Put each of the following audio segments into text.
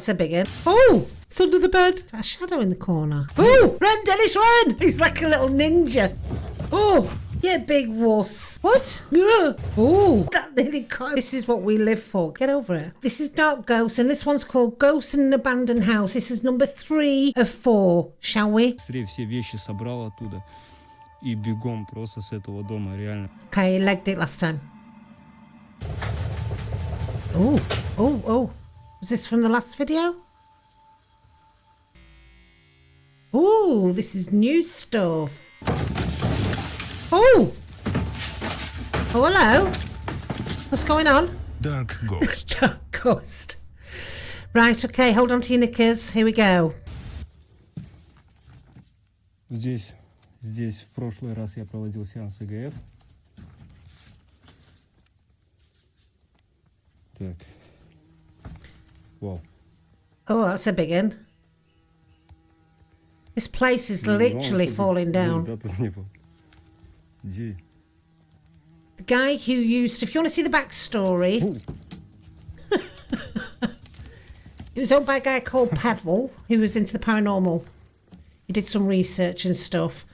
that's a big one. Oh, it's under the bed. A shadow in the corner. Oh, run, Dennis, run! He's like a little ninja. Oh, yeah, big wuss. What? Ugh. Oh, that nearly caught. This is what we live for. Get over it. This is Dark Ghost, and this one's called Ghost in an Abandoned House. This is number three of four. Shall we? Быстрее все вещи собрал оттуда и бегом просто с этого дома, реально. Okay, you legged it last time. Oh, oh, oh. Was this from the last video? Oh, this is new stuff. Oh! Oh, hello. What's going on? Dark Ghost. Dark Ghost. Right, okay, hold on to your knickers. Here we go. Здесь, здесь в прошлый раз я проводил сеанс ЭГФ. Так. Вау. Oh, that's a big one. This place is Не знал, literally что falling тут down. ребята не было. Где? The guy who used, if you want to see the backstory, Фу, it was owned by a guy called Pavel, who was into the paranormal. He did some research and stuff.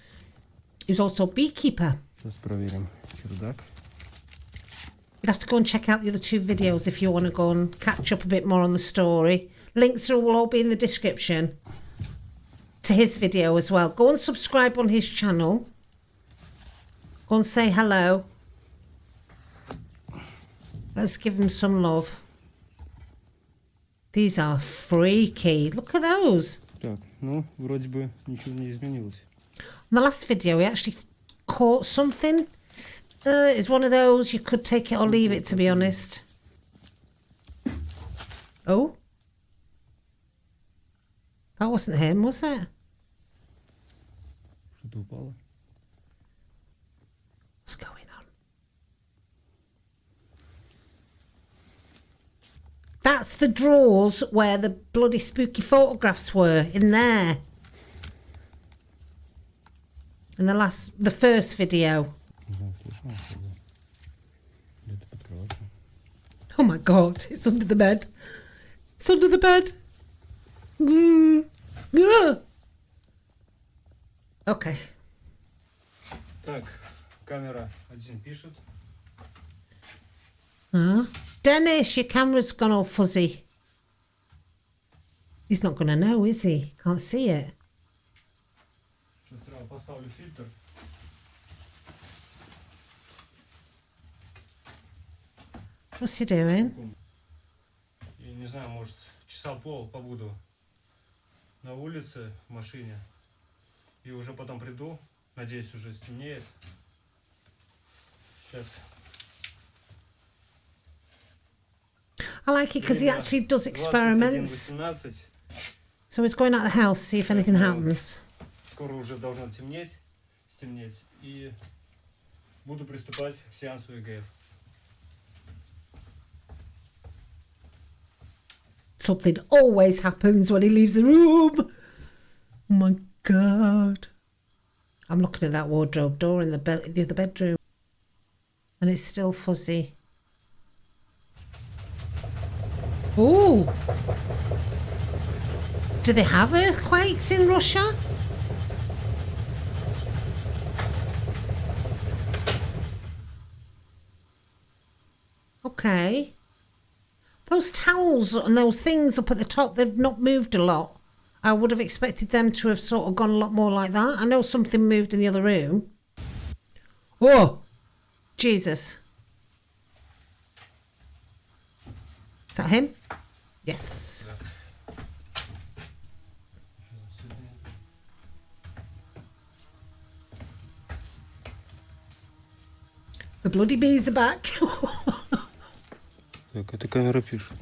He was also a beekeeper. Сейчас проверим чердак. You'll have to go and check out the other two videos if you want to go and catch up a bit more on the story. Links will all be in the description to his video as well. Go and subscribe on his channel. Go and say hello. Let's give him some love. These are freaky. Look at those. Так, ну, вроде бы ничего не изменилось. In the last video, we actually caught something. uh, it's one of those. You could take it or leave it, to be honest. Oh? That wasn't him, was it? What's going on? That's the drawers where the bloody spooky photographs were, in there. In the last, the first video. Oh my god, it's under the bed. It's under the bed. Mm. Ugh. Okay. Так, камера один пишет. Huh? Dennis, your camera's gone all fuzzy. He's not going to know, is he? Can't see it. Сейчас сразу поставлю фильтр. What's he doing? И не знаю, может, часа пол побуду на улице в машине. И уже потом приду. Надеюсь, уже стемнеет. Сейчас. I like it because he actually does experiments. 21:18. So he's going out the house, see if anything happens. Скоро уже должно темнеть, стемнеть. И буду приступать к сеансу ЭГФ. Something always happens when he leaves the room. Oh my god. I'm looking at that wardrobe door in the, be- the other bedroom. And it's still fuzzy. Ooh. Do they have earthquakes in Russia? Okay. Those towels and those things up at the top, they've not moved a lot. I would have expected them to have sort of gone a lot more like that. I know something moved in the other room. Oh, Jesus. Is that him? Yes. The bloody bees are back. Так, эта камера пишет.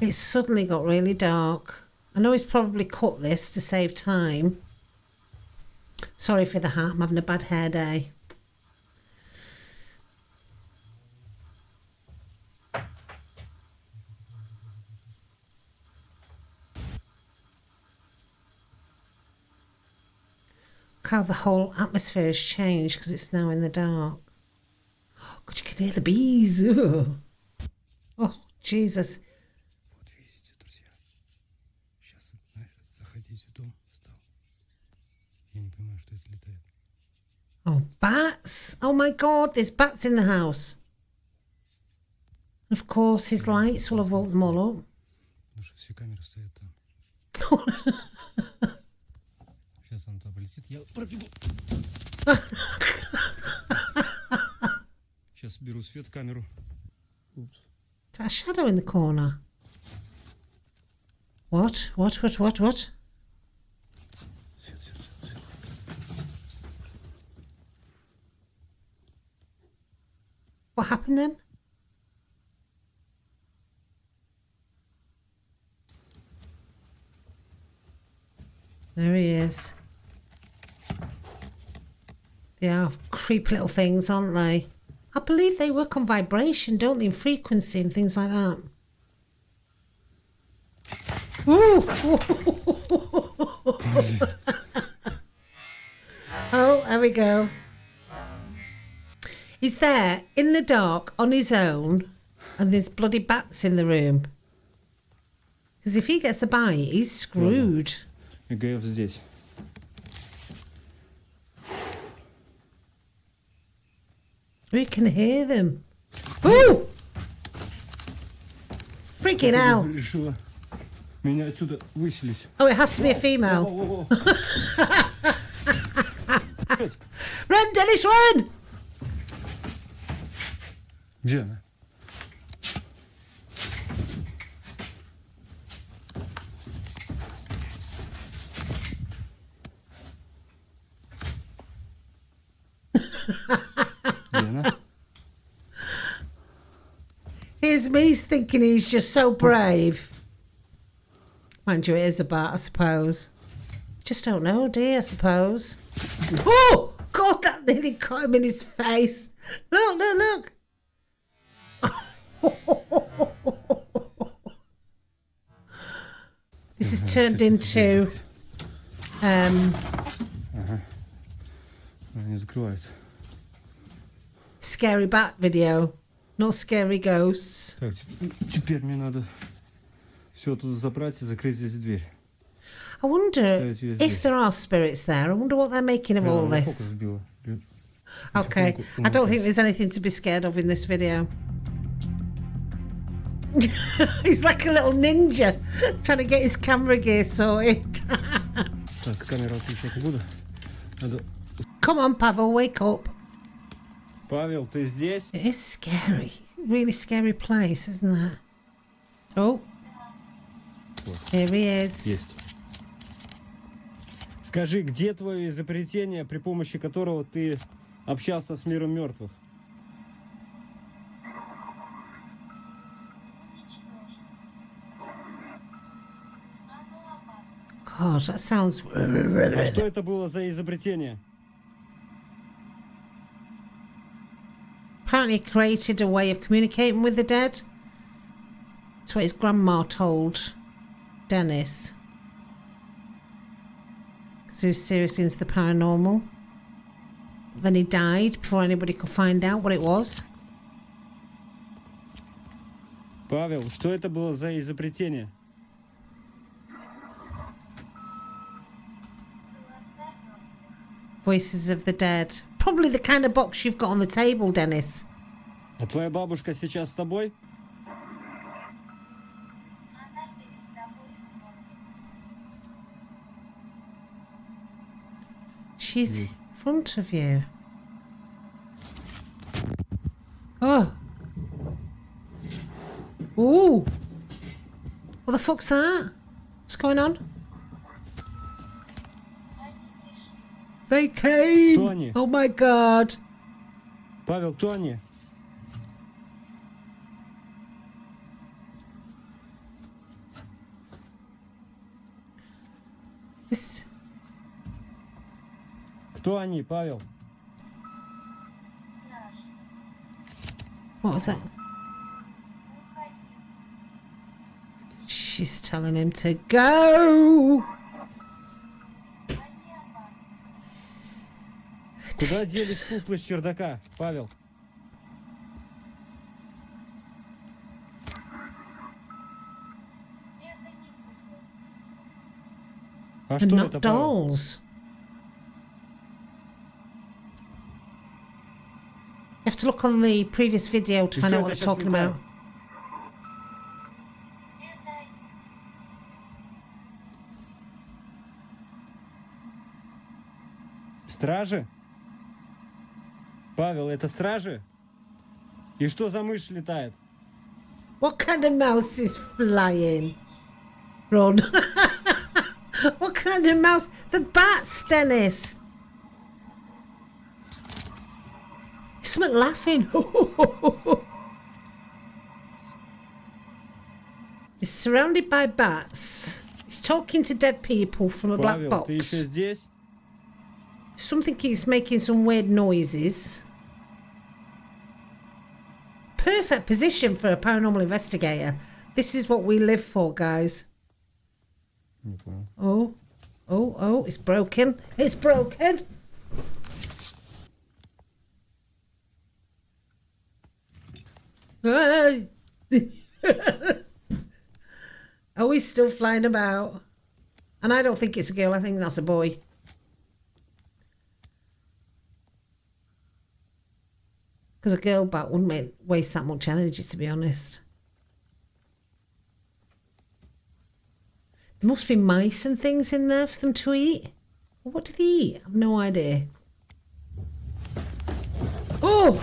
It's suddenly got really dark. I know he's probably cut this to save time. Sorry for the hat, I'm having a bad hair day. how the whole atmosphere has changed because it's now in the dark. God, you can hear the bees. Oh, Jesus. Oh, bats! Oh my god, there's bats in the house. Of course, his lights will have woke them all up. Сейчас она туда полетит, я пробегу. Сейчас беру свет камеру. Упс. Is that a shadow in the corner? What? What? What? What? What? Свет, свет, свет, свет. What happened then? There he is. They are creepy little things, aren't they? I believe they work on vibration, don't they? Frequency and things like that. Oh, there we go. He's there in the dark on his own, and there's bloody bats in the room. Because if he gets a bite, he's screwed. ЭГФ здесь. We can hear them. Ooh! Freaking hell. Решила меня отсюда выселить. Oh, it has to be a female. О-о-о. Run, Dennis, run! Где она? Где она? Here's me thinking he's just so brave. Mind you, it is a bat, I suppose. Just don't know, do you, I suppose? Oh! God, that nearly caught him in his face. Look, look, look. this has turned into um, Она не закрывается. scary bat video, not scary ghosts. Так, теп- теперь мне надо все тут забрать и закрыть здесь дверь. I wonder So it's used if this. there are spirits there. I wonder what they're making of Бля, all она фокус this. сбила. Бля, Okay, Потихоньку I don't умыкай. think there's anything to be scared of in this video. He's like a little ninja trying to get his camera gear sorted. Так, камеру отключать не буду. Надо... Come on, Pavel, wake up. Павел, ты здесь? It is scary. Really scary place, isn't it? Oh. Here he is. Есть. Скажи, где твое изобретение, при помощи которого ты общался с миром мертвых? God, that sounds. А что это было за изобретение? Apparently, he created a way of communicating with the dead. That's what his grandma told Dennis. Because he was seriously into the paranormal. Then he died before anybody could find out what it was. Павел, что это было за изобретение? Voices of the dead. Probably the kind of box you've got on the table, Dennis. А твоя бабушка сейчас с тобой? Она перед тобой смотрит. She's in front of you. Oh. Ooh. What the fuck's that? What's going on? They пришли. came. Кто они? Oh my god. Павел, кто они? This. Кто они, Павел? Страж. What was that? Уходи. She's telling him to go. Куда делись куклы с чердака, Павел? А что not это, Павел? dolls. You have to look on the previous video to И find что out what это they're talking about. Стражи? Павел, это стражи? И что за мышь летает? What kind of mouse is flying? Run. what kind of mouse? The bats, Dennis. Something laughing. He's surrounded by bats. He's talking to dead people from a black Павел, ты box. еще здесь? Something he's making some weird noises. perfect position for a paranormal investigator. This is what we live for, guys. Okay. Oh, oh, oh, it's broken. It's broken. oh, we still flying about. And I don't think it's a girl, I think that's a boy. Because a girl bat wouldn't waste that much energy, to be honest. There must be mice and things in there for them to eat. What do they eat? I've no idea. Oh!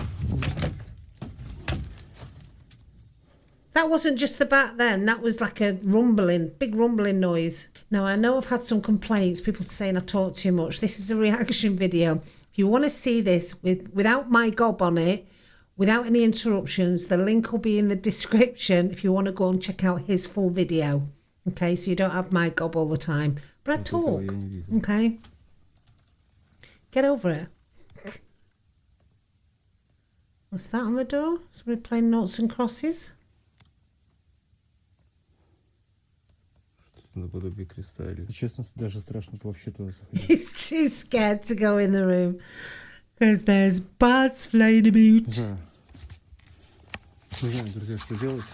That wasn't just the bat then, that was like a rumbling, big rumbling noise. Now I know I've had some complaints, people saying I talk too much. This is a reaction video you want to see this with without my gob on it, without any interruptions, the link will be in the description if you want to go and check out his full video. Okay, so you don't have my gob all the time. But I talk. Okay. Get over it. What's that on the door? Somebody playing noughts and crosses? Наподобие креста или... Честно, даже страшно вообще туда заходить. He's too scared to go in the room because there's bats flying about. знаю. Не знаю, друзья, что делать.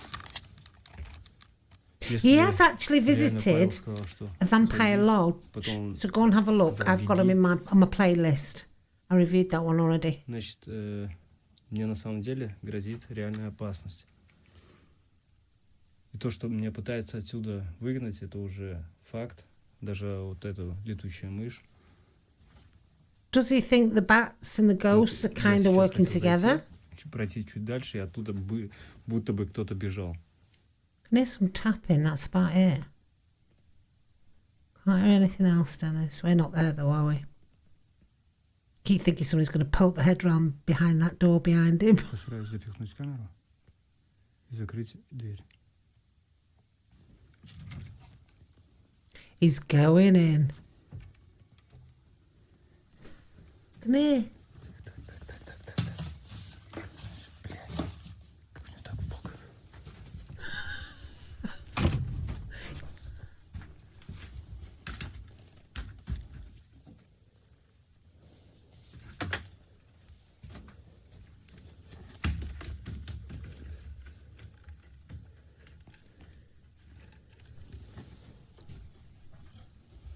He has actually visited a vampire lodge, so go and have a look. I've got him in my on my playlist. I reviewed that one already. значит, э, мне на самом деле грозит реальная опасность. И то, что меня пытаются отсюда выгнать, это уже факт. Даже вот эту летучая мышь. Does he think the bats and the ghosts are kind of working together? пройти чуть дальше, и оттуда бы, будто бы кто-то бежал. Can hear some tapping, that's about it. Can't hear anything else, Dennis. We're not there though, are we? Keep thinking somebody's going to poke the head round behind that door behind him. Постараюсь запихнуть камеру и закрыть дверь. He's going in. Come here.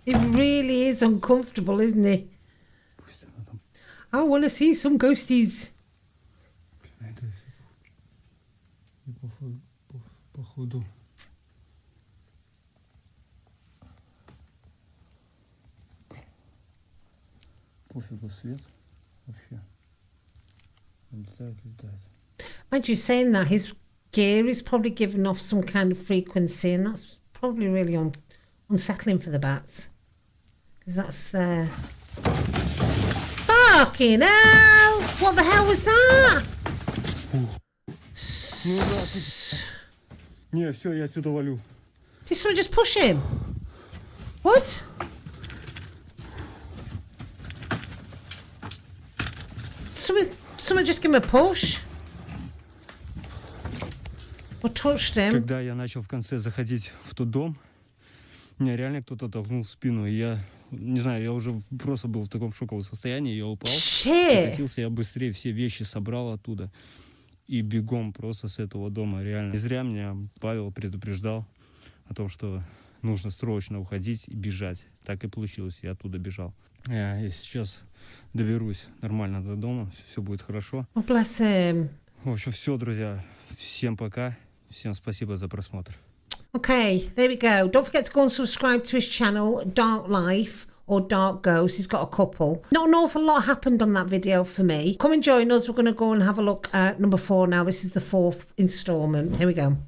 It really is uncomfortable, isn't it? Пусть она там, I want to see some ghosties. блин, это... И походу, по- походу... Пофигу свет вообще. Он летает, летает. Mind you, saying that, his gear is probably giving off some kind of frequency, and that's probably really un- unsettling for the bats. Because that's. Uh... Fucking hell! What the hell was that? Ну да, ты... Не, все, я отсюда валю. Did someone just push him? What? Someone, someone just give him a push? Or touched him? Когда я начал в конце заходить в тот дом, меня реально кто-то толкнул в спину, и я Не знаю, я уже просто был в таком шоковом состоянии, я упал. Катился я быстрее, все вещи собрал оттуда. И бегом просто с этого дома, реально. Не зря меня Павел предупреждал о том, что нужно срочно уходить и бежать. Так и получилось, я оттуда бежал. Я и сейчас доберусь нормально до дома, все будет хорошо. В общем, все, друзья. Всем пока. Всем спасибо за просмотр. Okay, there we go. Don't forget to go and subscribe to his channel, Dark Life or Dark Ghost. He's got a couple. Not an awful lot happened on that video for me. Come and join us. We're going to go and have a look at number four now. This is the fourth instalment. Here we go.